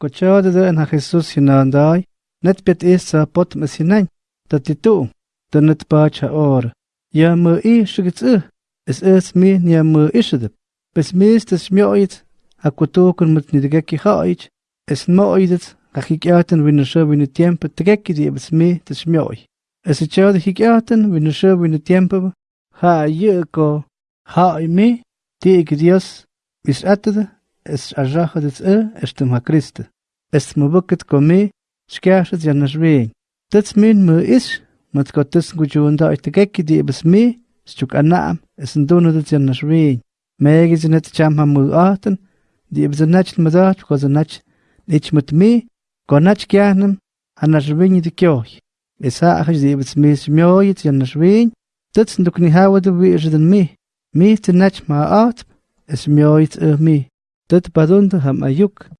Cochada de na Jesús hinandai, net bet is sa pot mesinain, dat die tu, de net bacha or. Ja me i shigits u, es es mi nia me ishadip. Bes mis des mjoit, a kutokun met nidgeki haich, es moidet, a hikjaten winne sho winne tiempo tgeki di bes mi des mjoi. Es echade hikjaten winne sho winne tiempo, ha ye ko, ha mi, ti ik Dios, mis atade, es ajaja des e, estem ha Christe. Es me buket komi, skjærsat janna sveen. Dets min me is, met ko tussen gujunda uit de gekki die ebes me, stuk anaam, es en dono dat janna sveen. Megi ze net cham ha mu aten, die ebes en nach madat, ko ze nach, ich met me, ko nach kjahnem, anna sveen de kjoch. Es ha achas die ebes me smjoit janna sveen, dets en duk ni hawa de weerse den me. Me te nach ma at, es mjoit e me. Dat badunde ham ayuk. En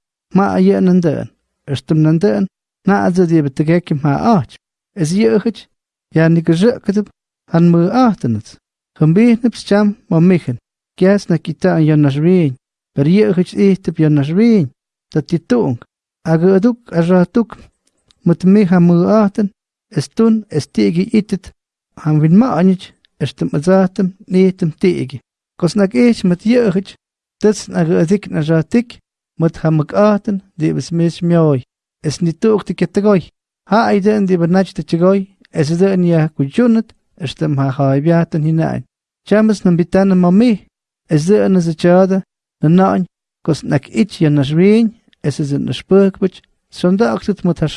Ma a je an den. Erstem nan den, na a ze die ebes trekje ma aach. Es je uchit, ja ni gezukkedep, han mu achtenhet. Gembeegnep scham ma michen. Kjas na kita an jan na zween. Per je uchit eetep jan na zween. Dat die toong. Aga aduk, a ratuk. Moet me ha mu achten. Es tun, es tegi itet. Han win ma anich, estem azatem, neetem tegi. Kos nak eich met je uchit. Dets na adik na ratik. Moet ha mak achten, die was mis mjoi. Es niet toog te kettegoi. Ha aiden die benach te chegoi. Es is een ja kujunet. Estem ha haibiaten hinein. Chamas nam bitana mami. Es de een ze chade. Na nain. Kos nak ich ja na zween. Es is een spurkbich. Sondag het moet haar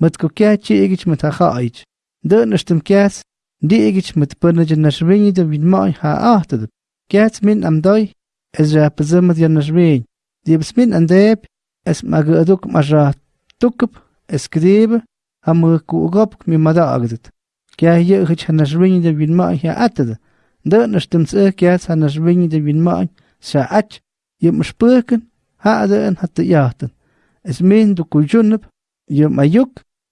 متكوكاتشي إيجيش متخائج دو نشتم كات دي إيجيش متبرنج النشبيني دو بين ماي ها آهتد كات من أم داي إزرا بزمد النشبين دي بس من أن ديب اسم أغا أدوك مجرا توكب اسكريب هم ركو أغابك من مدى أغدد كا هي إيجيش النشبيني دو بين ماي ها آهتد دو نشتم سأه كاس النشبيني دو بين ماي ساعتش يمش بركن ها أدوان حتى ياهتن اسمين دو كو جنب يوم أيوك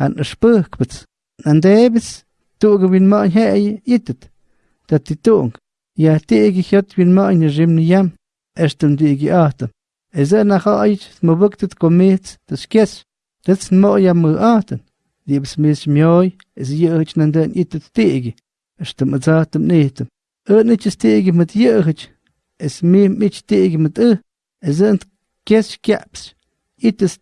kot mudawet an a spurkbet. En de ebis toge win ma he je jitet. Dat die tong. Ja tege jot win ma in jimni jam. Estem die ge atem. Es er nach ait, mo buktet komet, das kes. Das mo ja mo aten. die bes mis mjoi, is jeugd nan den it het tege. Es te met zatem netem. Netjes tege met jeugd. Es me mit tege met e. Es sind kes caps. It is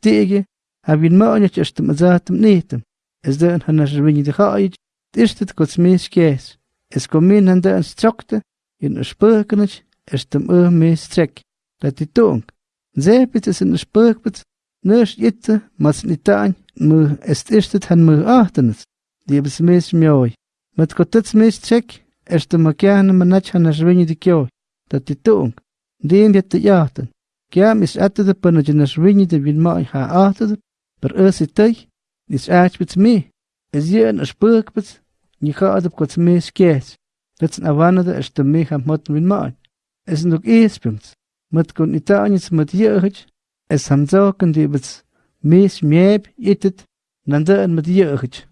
tege. Ha win maanjet es te met zatem netem. Es den han as win de gaait. Is het kots mis kes. Es kom min han den strakte. In a spurkenich. Es tem e mis trek. Dat die tonk. Zepit is in a spurkbet. Ners itte, mas nitaan, mu est istet han mu achtenets. Die bes mes mjoi. Met kotets mes check, est de makiane manach han aswini di kjoi. Dat die toong. Diem jet te jachten. Kiam is atte de panna jen aswini de wil maai ha achtede. Per us it tei, is aachbets me. Is je een spurkbets, ni ga adep kots. Dat is awanade est de me ham mot wil maai. Es kon itaanjes met jeugd, es ham zoken die bets mis mieb itet nanda en met jeugd.